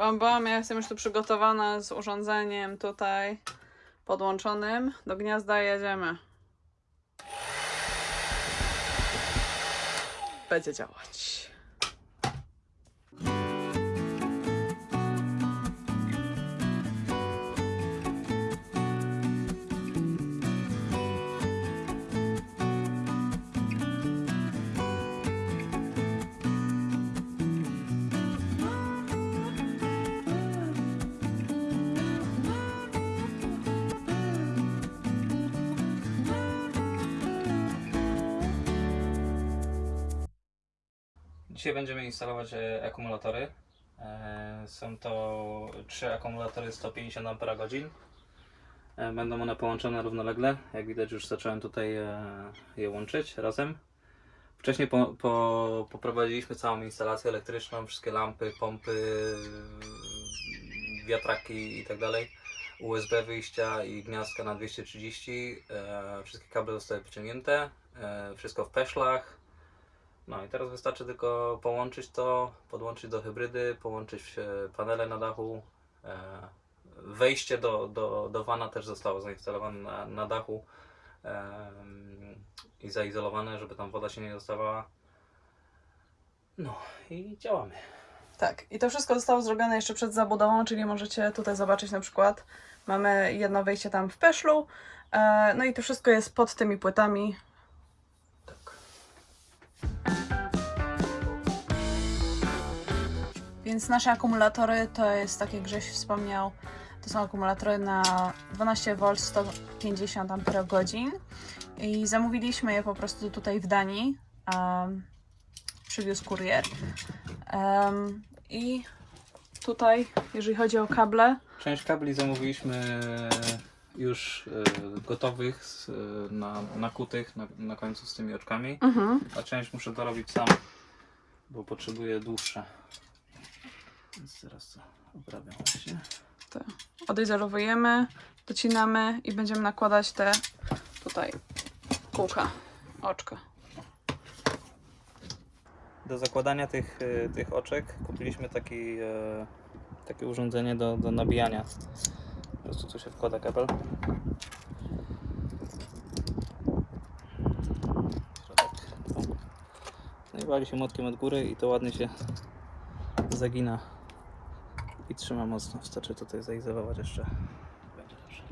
Bam, bam, ja jestem już tu przygotowana z urządzeniem tutaj podłączonym. Do gniazda jedziemy. Będzie działać. Dzisiaj będziemy instalować e, akumulatory. E, Są to trzy akumulatory 150 Ah. E, Będą one połączone równolegle. Jak widać już zacząłem tutaj je łączyć razem. Wcześniej po, po, poprowadziliśmy całą instalację elektryczną, wszystkie lampy, pompy, wiatraki i tak dalej. USB wyjścia i gniazdka na 230. E, Wszystkie kable zostały wyciągnięte. Wszystko w peszlach. No i teraz wystarczy tylko połączyć to, podłączyć do hybrydy, połączyć panele na dachu. E, Wejście do, do, do wana też zostało zainstalowane na, na dachu i zaizolowane, żeby tam woda się nie dostawała. No i działamy. Tak, i to wszystko zostało zrobione jeszcze przed zabudową, czyli możecie tutaj zobaczyć na przykład, mamy jedno wejście tam w peszlu, e, no i to wszystko jest pod tymi płytami. Więc nasze akumulatory to jest, tak jak Grześ wspomniał, to są akumulatory na 12V 150 Ah i zamówiliśmy je po prostu tutaj w Danii. Um, przywiózł kurier. Em, I tutaj, jeżeli chodzi o kable, Część kabli zamówiliśmy już e, gotowych, e, na, nakutych na, na końcu z tymi oczkami. mhm. A część muszę dorobić sam, bo potrzebuję dłuższe. Więc teraz to obrabiam właśnie. to odizolowujemy, docinamy i będziemy nakładać te tutaj kółka, oczka. Do zakładania tych, e, tych oczek kupiliśmy taki, e, takie urządzenie do, do nabijania. Po prostu tu się wkłada kabel. No i wali się młotkiem od góry i to ładnie się zagina i trzyma mocno. Wystarczy tutaj zaizolować jeszcze. Będzie dobrze.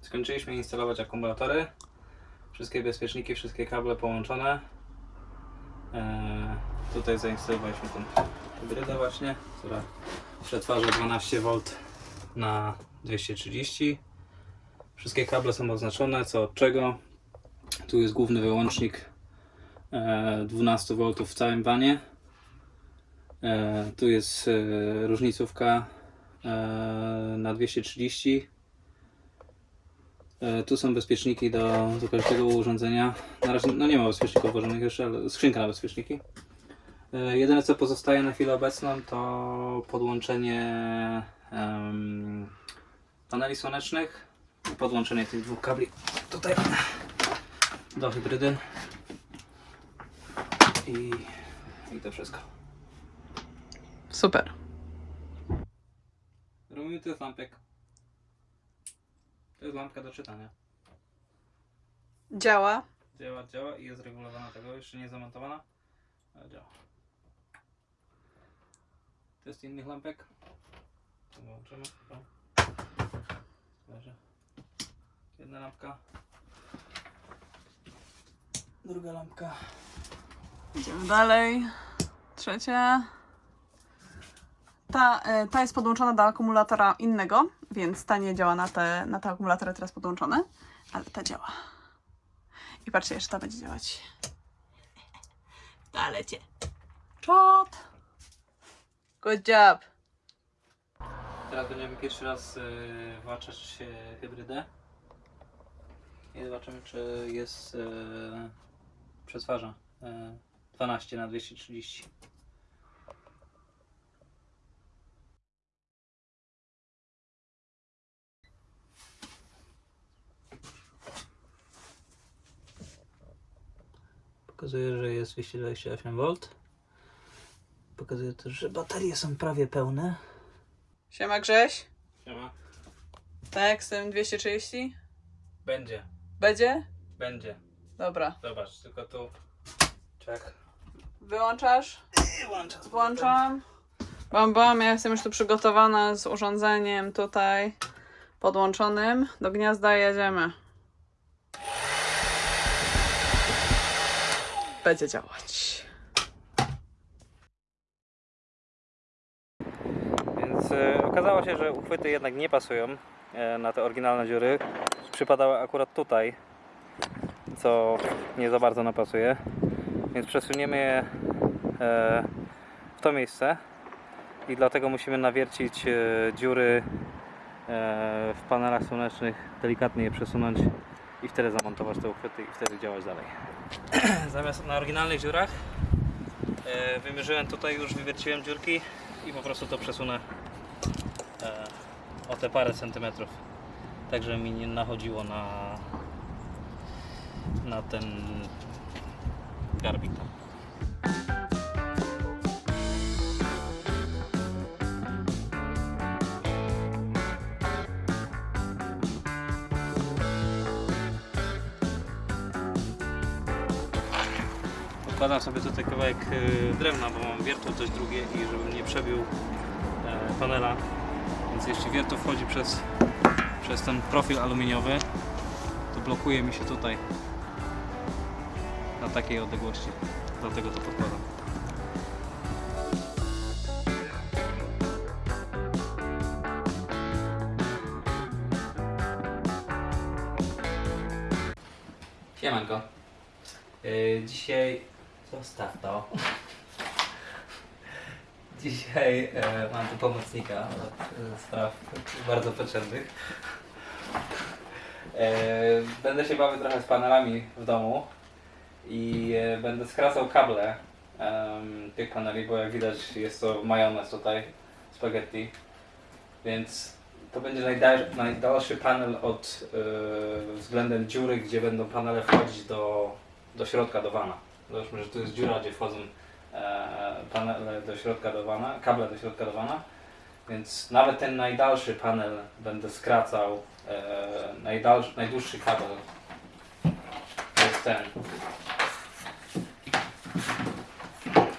Skończyliśmy instalować akumulatory. Wszystkie bezpieczniki, wszystkie kable połączone. Tutaj zainstalowaliśmy tą hybrydę właśnie, która przetwarza 12V na 230. Wszystkie kable są oznaczone, co od czego. Tu jest główny wyłącznik e, 12V w całym wanie. E, tu jest e, różnicówka e, na 230 E, Tu są bezpieczniki do, do każdego urządzenia. Na razie no nie ma bezpieczników włożonych jeszcze, ale skrzynka na bezpieczniki. E, Jedyne co pozostaje na chwilę obecną to podłączenie em, paneli słonecznych i podłączenie tych dwóch kabli tutaj do hybrydy. I, i to wszystko. Super. Robimy to jest lampek. To jest lampka do czytania. Działa. Działa, działa i jest regulowana tego, jeszcze nie zamontowana, ale działa. Test innych lampek. Leży. Jedna lampka. Druga lampka. Idziemy dalej. Trzecia. Ta, e, ta jest podłączona do akumulatora innego, więc ta nie działa na te, na te akumulatory teraz podłączone, ale ta działa. I patrzcie, jeszcze ta będzie działać. Ta lecie. Czot! Good job. Teraz będziemy pierwszy raz y, włączać y, hybrydę i zobaczymy czy jest y, przetwarza y, 12 na 230. Pokazuje, że jest 228V. Pokazuje też, że baterie są prawie pełne. Siema Grześ. Siema. Tak, z tym 230? Będzie, Będzie? będzie. Dobra. Zobacz, tylko tu. Czek. Wyłączasz? Włączam. Włączam. Bam, bam, ja jestem już tu przygotowana z urządzeniem tutaj podłączonym. Do gniazda jedziemy. Będzie działać. Więc e, okazało się, że uchwyty jednak nie pasują e, na te oryginalne dziury. Przypadały akurat tutaj, co nie za bardzo napasuje. Więc przesuniemy je e, w to miejsce i dlatego musimy nawiercić e, dziury w panelach słonecznych, delikatnie je przesunąć i wtedy zamontować te uchwyty i wtedy działać dalej. Zamiast na oryginalnych dziurach wymierzyłem tutaj już, wywierciłem dziurki i po prostu to przesunę o te parę centymetrów. Tak, żeby mi nie nachodziło na, na ten garbik. Odkładam sobie tutaj kawałek e, drewna, bo mam wiertło też drugie i żebym nie przebił e, panela. Więc jeśli wiertło wchodzi przez, przez ten profil aluminiowy, to blokuje mi się tutaj na takiej odległości. Dlatego to podkładam. Siemanko. Yy, dzisiaj zostaw to. Dzisiaj e, mam tu pomocnika od e, spraw bardzo potrzebnych. E, będę się bawił trochę z panelami w domu i e, będę skracał kable tych paneli, bo jak widać jest to majonez tutaj, spaghetti. Więc to będzie najdal, najdalszy panel od e, względem dziury, gdzie będą panele wchodzić do, do środka, do wana. Zobaczmy, że tu jest dziura, gdzie wchodzą panele do środka do wana, kable do środka do wana. Więc nawet ten najdalszy panel będę skracał. E, najdalszy, najdłuższy kabel to jest ten.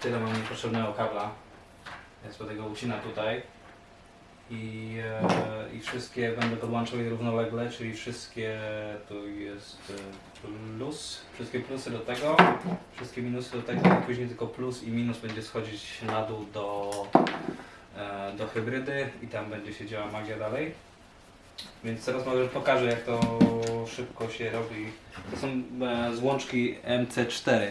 Tyle mam niepotrzebnego kabla. Więc będę go ucinał tutaj. I, e, I wszystkie będę podłączał je równolegle, czyli wszystkie tu jest e, plus, wszystkie plusy do tego, wszystkie minusy do tego i później tylko plus i minus będzie schodzić na dół do, e, do hybrydy i tam będzie się działa magia dalej. Więc teraz może pokażę jak to szybko się robi. To są złączki MC4.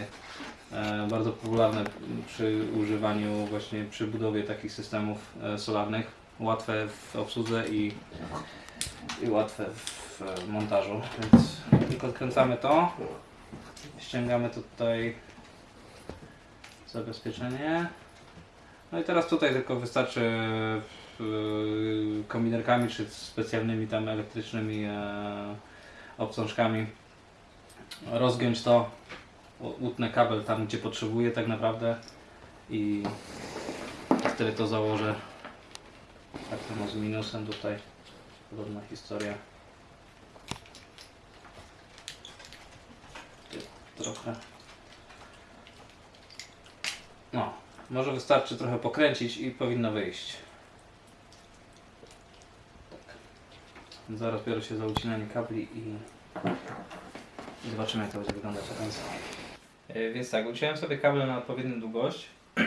E, bardzo popularne przy używaniu właśnie przy budowie takich systemów solarnych. Łatwe w obsłudze i, i łatwe w montażu. Więc tylko odkręcamy to. Ściągamy tutaj zabezpieczenie. No i teraz tutaj tylko wystarczy e, kominerkami czy specjalnymi tam elektrycznymi e, obcążkami rozgiąć to, utnę kabel tam gdzie potrzebuję tak naprawdę i wtedy to założę. Tak samo z minusem tutaj podobna historia. Trochę. No, może wystarczy trochę pokręcić i powinno wyjść. Tak. Zaraz biorę się za ucinanie kabli i zobaczymy jak to będzie wyglądać końcu. E, Więc tak, uciąłem sobie kable na odpowiednią długość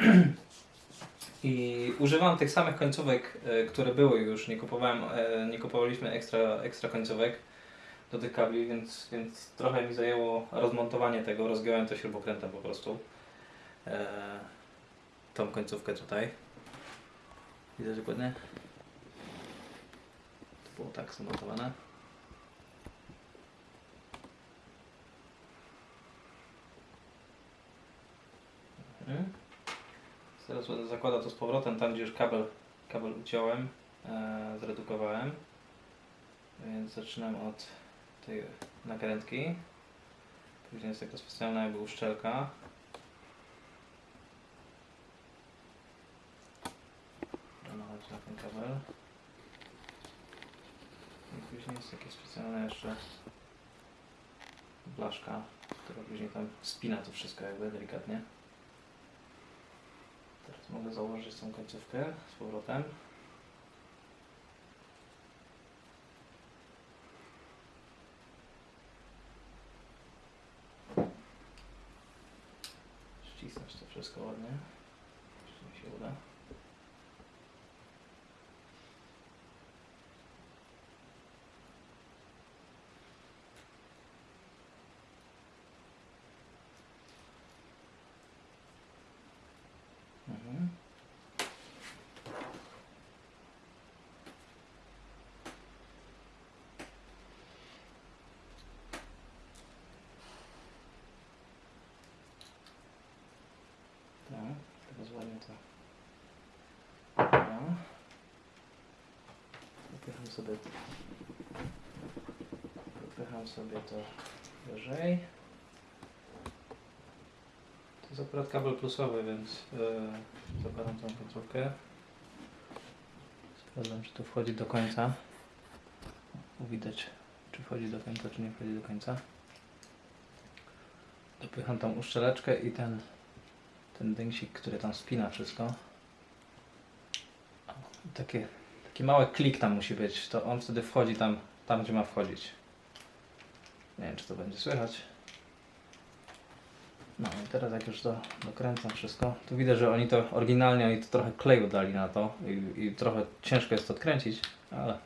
i używam tych samych końcówek, e, które były już. Nie kupowałem, e, nie kupowaliśmy ekstra, ekstra końcówek do tych kabli, więc, więc trochę mi zajęło rozmontowanie tego. Rozgiąłem to śrubokrętem po prostu. E, tą końcówkę tutaj. Widać dokładnie? To było tak zamontowane. Mhm. Teraz będę zakładał to z powrotem tam, gdzie już kabel, kabel uciąłem, e, zredukowałem. Więc zaczynam od tej nakrętki. Później jest taka specjalna jakby uszczelka. nachodzi na ten kabel. I później jest takie specjalne jeszcze blaszka, która później tam spina to wszystko jakby delikatnie. Mogę założyć tą końcówkę z powrotem. Ścisnąć to wszystko ładnie. Jeśli mi się uda. Mhm. Tak, teraz ładnie to. Dobra. Wypycham sobie Wypycham sobie to wyżej. To jest akurat kabel plusowy, więc yy, zakładam tą końcówkę. Sprawdzam, czy to wchodzi do końca. Widać, czy wchodzi do końca, czy nie wchodzi do końca. Dopycham tą uszczeleczkę i ten ten dęsik, który tam spina wszystko. Takie, taki mały klik tam musi być, to on wtedy wchodzi tam, tam gdzie ma wchodzić. Nie wiem, czy to będzie słychać. No i teraz jak już to dokręcam wszystko, to widać, że oni to oryginalnie oni to trochę kleju dali na to i, i trochę ciężko jest to odkręcić, ale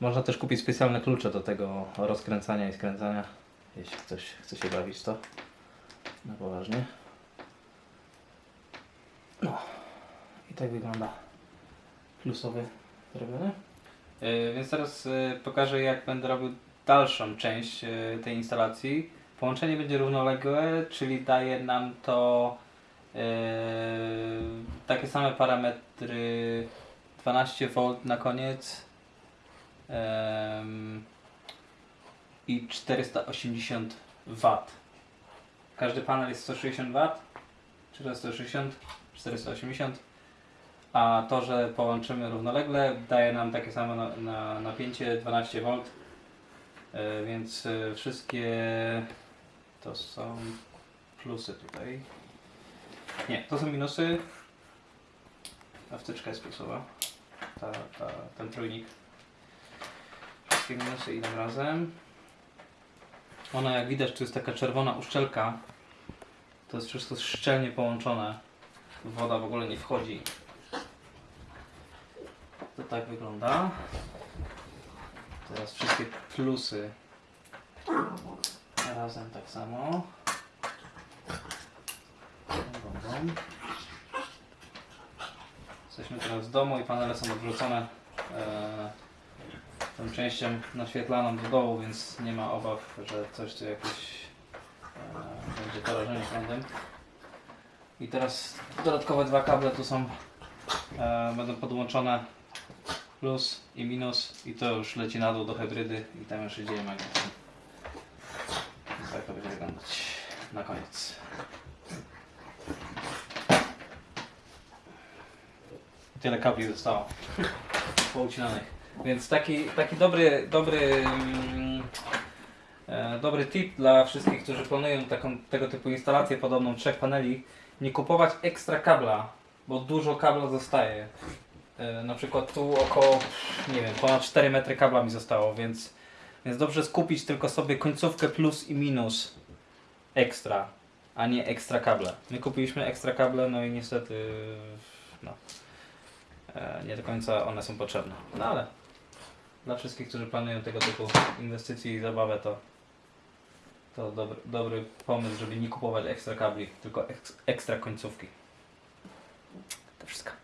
można też kupić specjalne klucze do tego rozkręcania i skręcania, jeśli ktoś chce się bawić to na poważnie. No i tak wygląda plusowy zrobiony. Yy, więc teraz yy, pokażę jak będę robił dalszą część yy, tej instalacji. Połączenie będzie równoległe, czyli daje nam to yy, takie same parametry 12V na koniec i 480 W. Każdy panel jest 160 W, 460 480 a to, że połączymy równolegle daje nam takie samo na, na, napięcie 12V e, więc e, wszystkie to są plusy tutaj. Nie, to są minusy. Ta wtyczka jest plusowa. Ta, ta, ten trójnik. Wszystkie minusy idą razem. Ona jak widać tu jest taka czerwona uszczelka. To jest wszystko szczelnie połączone. Woda w ogóle nie wchodzi. Tak wygląda. Teraz wszystkie plusy razem tak samo. Jesteśmy teraz w domu i panele są odwrócone e, tą częścią naświetlaną do dołu, więc nie ma obaw, że coś tu jakieś e, będzie porażenie prądem. I teraz dodatkowe dwa kable tu są, e, będą podłączone plus i minus i to już leci na dół do hybrydy i tam już magia. Więc tak to będzie wyglądać na koniec. Tyle kabli zostało poucinanych. Więc taki, taki dobry, dobry, mm, e, dobry tip dla wszystkich, którzy planują taką, tego typu instalację podobną trzech paneli nie kupować ekstra kabla, bo dużo kabla zostaje. E, na przykład tu około, nie wiem, ponad 4 metry kabla mi zostało, więc, więc dobrze skupić tylko sobie końcówkę plus i minus ekstra, a nie ekstra kable. My kupiliśmy ekstra kable, no i niestety no, e, nie do końca one są potrzebne. No ale dla wszystkich, którzy planują tego typu inwestycje i zabawę, to to dobry, dobry pomysł, żeby nie kupować ekstra kabli, tylko eks, ekstra końcówki. To wszystko.